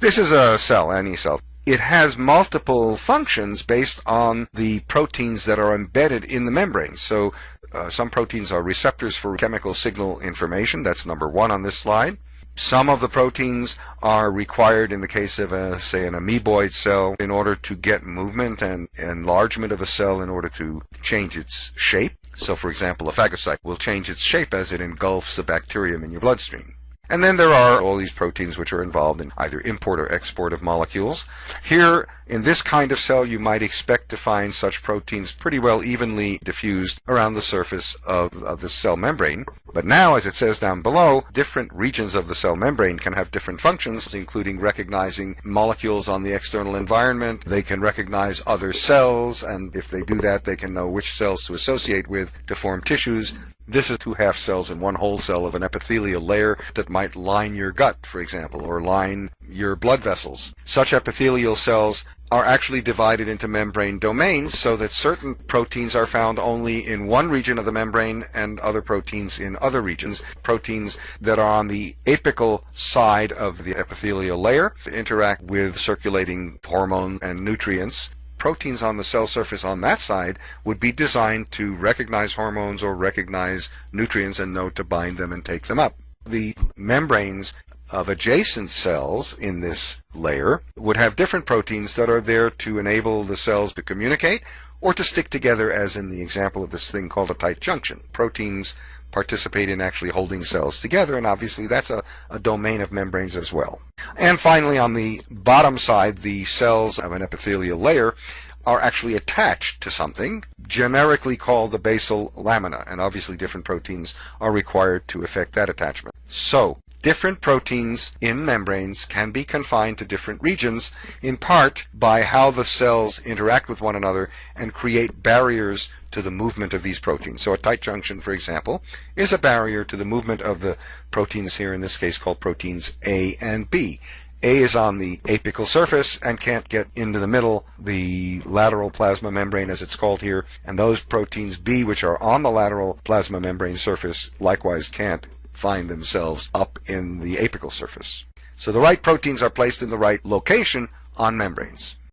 This is a cell, any cell. It has multiple functions based on the proteins that are embedded in the membrane. So uh, some proteins are receptors for chemical signal information. That's number one on this slide. Some of the proteins are required in the case of, a, say, an amoeboid cell in order to get movement and enlargement of a cell in order to change its shape. So, for example, a phagocyte will change its shape as it engulfs a bacterium in your bloodstream. And then there are all these proteins which are involved in either import or export of molecules. Here, in this kind of cell, you might expect to find such proteins pretty well evenly diffused around the surface of, of the cell membrane. But now, as it says down below, different regions of the cell membrane can have different functions, including recognizing molecules on the external environment. They can recognize other cells, and if they do that, they can know which cells to associate with to form tissues. This is two half cells and one whole cell of an epithelial layer that might line your gut, for example, or line your blood vessels. Such epithelial cells are actually divided into membrane domains so that certain proteins are found only in one region of the membrane and other proteins in other regions. Proteins that are on the apical side of the epithelial layer interact with circulating hormone and nutrients proteins on the cell surface on that side would be designed to recognize hormones or recognize nutrients and know to bind them and take them up. The membranes of adjacent cells in this layer would have different proteins that are there to enable the cells to communicate or to stick together as in the example of this thing called a tight junction. Proteins participate in actually holding cells together, and obviously that's a, a domain of membranes as well. And finally, on the bottom side, the cells of an epithelial layer are actually attached to something, generically called the basal lamina, and obviously different proteins are required to effect that attachment. So, Different proteins in membranes can be confined to different regions, in part by how the cells interact with one another and create barriers to the movement of these proteins. So a tight junction, for example, is a barrier to the movement of the proteins here, in this case called proteins A and B. A is on the apical surface and can't get into the middle, the lateral plasma membrane as it's called here, and those proteins B which are on the lateral plasma membrane surface likewise can't find themselves up in the apical surface. So the right proteins are placed in the right location on membranes.